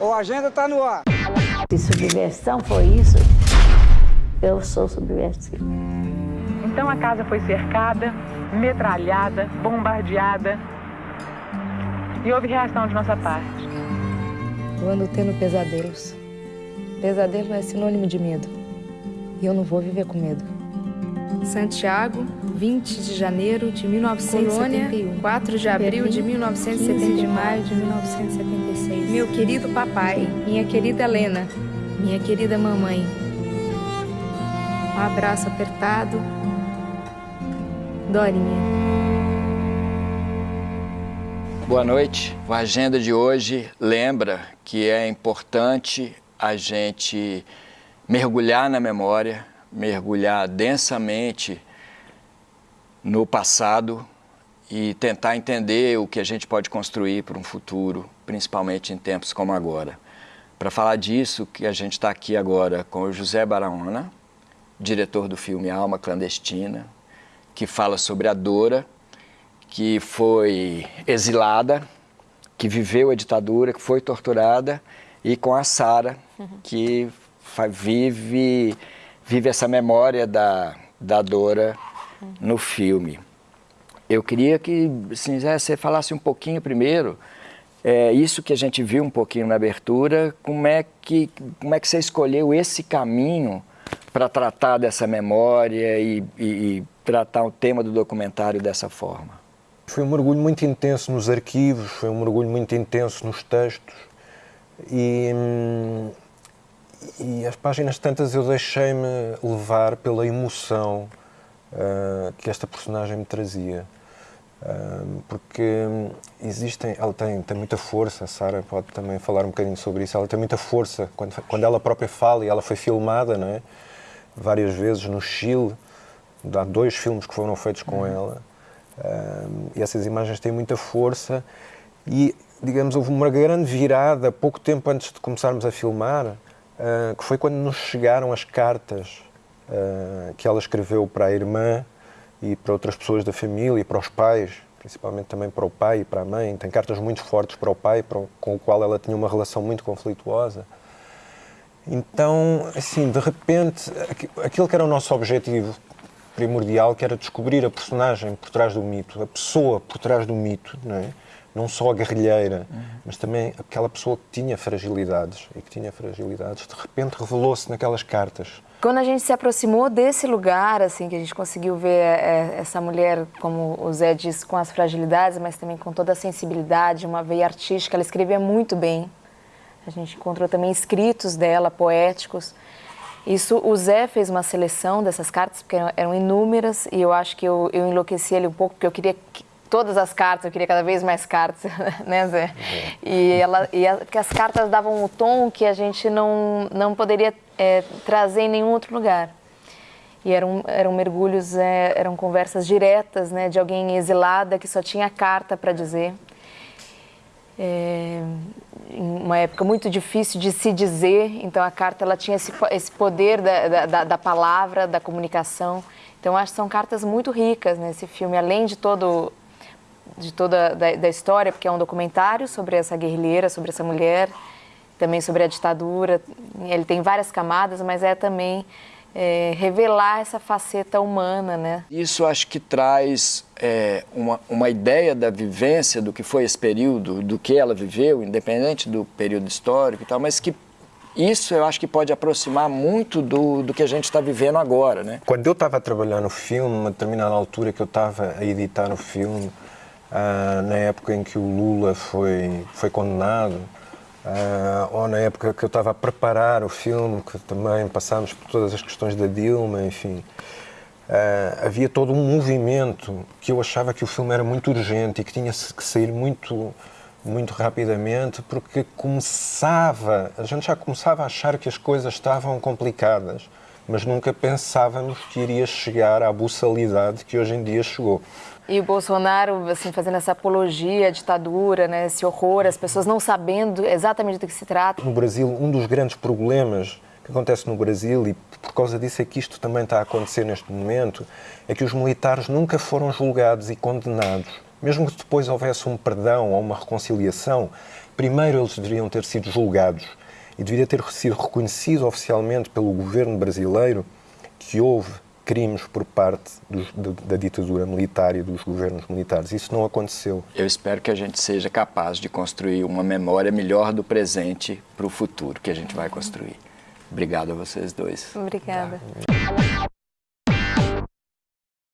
ou a agenda tá no ar. Se subversão foi isso, eu sou subversiva. Então a casa foi cercada, metralhada, bombardeada. E houve reação de nossa parte. Eu ando tendo pesadelos. Pesadelo é sinônimo de medo. E eu não vou viver com medo. Santiago, 20 de janeiro de 1971. Colônia, 4 de abril de 1970. 15 de maio de 1976. Meu querido papai, minha querida Helena, minha querida mamãe. Um abraço apertado. Dorinha. Boa noite. A agenda de hoje lembra que é importante a gente mergulhar na memória, mergulhar densamente no passado e tentar entender o que a gente pode construir para um futuro, principalmente em tempos como agora. Para falar disso, que a gente está aqui agora com o José Barahona, diretor do filme Alma Clandestina, que fala sobre a Dora, que foi exilada, que viveu a ditadura, que foi torturada, e com a Sara, que vive, vive essa memória da, da Dora no filme. Eu queria que assim, você falasse um pouquinho primeiro, é, isso que a gente viu um pouquinho na abertura, como é que, como é que você escolheu esse caminho para tratar dessa memória e, e, e tratar o tema do documentário dessa forma? Foi um mergulho muito intenso nos arquivos, foi um mergulho muito intenso nos textos e, hum, e as páginas tantas eu deixei-me levar pela emoção uh, que esta personagem me trazia. Uh, porque existem, ela tem, tem muita força, a Sara pode também falar um bocadinho sobre isso, ela tem muita força quando, quando ela própria fala e ela foi filmada não é? várias vezes no Chile, há dois filmes que foram feitos com ela uh, e essas imagens têm muita força e digamos houve uma grande virada pouco tempo antes de começarmos a filmar uh, que foi quando nos chegaram as cartas uh, que ela escreveu para a irmã e para outras pessoas da família e para os pais, principalmente também para o pai e para a mãe. Tem cartas muito fortes para o pai, para o, com o qual ela tinha uma relação muito conflituosa. Então, assim, de repente, aquilo que era o nosso objetivo primordial, que era descobrir a personagem por trás do mito, a pessoa por trás do mito, não é? Não só a guerrilheira, uhum. mas também aquela pessoa que tinha fragilidades e que tinha fragilidades, de repente revelou-se naquelas cartas. Quando a gente se aproximou desse lugar, assim, que a gente conseguiu ver é, essa mulher, como o Zé disse, com as fragilidades, mas também com toda a sensibilidade, uma veia artística, ela escrevia muito bem. A gente encontrou também escritos dela, poéticos. Isso, o Zé fez uma seleção dessas cartas, porque eram inúmeras, e eu acho que eu, eu enlouqueci ele um pouco, porque eu queria que, todas as cartas, eu queria cada vez mais cartas, né, Zé? Uhum. E, ela, e a, as cartas davam um tom que a gente não, não poderia é, trazer em nenhum outro lugar. E eram, eram mergulhos, é, eram conversas diretas, né, de alguém exilada que só tinha carta para dizer. É, uma época muito difícil de se dizer, então a carta ela tinha esse, esse poder da, da, da palavra, da comunicação. Então acho que são cartas muito ricas nesse filme, além de todo de toda da, da, história, porque é um documentário sobre essa guerrilheira, sobre essa mulher, também sobre a ditadura. Ele tem várias camadas, mas é também é, revelar essa faceta humana, né? Isso acho que traz é, uma, uma ideia da vivência do que foi esse período, do que ela viveu, independente do período histórico e tal, mas que isso eu acho que pode aproximar muito do, do que a gente está vivendo agora, né? Quando eu estava a trabalhar no filme, uma determinada altura que eu estava a editar o filme, ah, na época em que o Lula foi, foi condenado, ah, ou na época que eu estava a preparar o filme, que também passámos por todas as questões da Dilma, enfim. Uh, havia todo um movimento que eu achava que o filme era muito urgente e que tinha que sair muito, muito rapidamente, porque começava, a gente já começava a achar que as coisas estavam complicadas, mas nunca pensávamos que iria chegar à buçalidade que hoje em dia chegou. E o Bolsonaro, assim, fazendo essa apologia à ditadura, né, esse horror, as pessoas não sabendo exatamente do que se trata. No Brasil, um dos grandes problemas que acontece no Brasil, e por causa disso é que isto também está a acontecer neste momento, é que os militares nunca foram julgados e condenados. Mesmo que depois houvesse um perdão ou uma reconciliação, primeiro eles deveriam ter sido julgados e deveria ter sido reconhecido oficialmente pelo governo brasileiro que houve crimes por parte dos, da, da ditadura militar e dos governos militares. Isso não aconteceu. Eu espero que a gente seja capaz de construir uma memória melhor do presente para o futuro que a gente vai construir. Obrigado a vocês dois. Obrigada.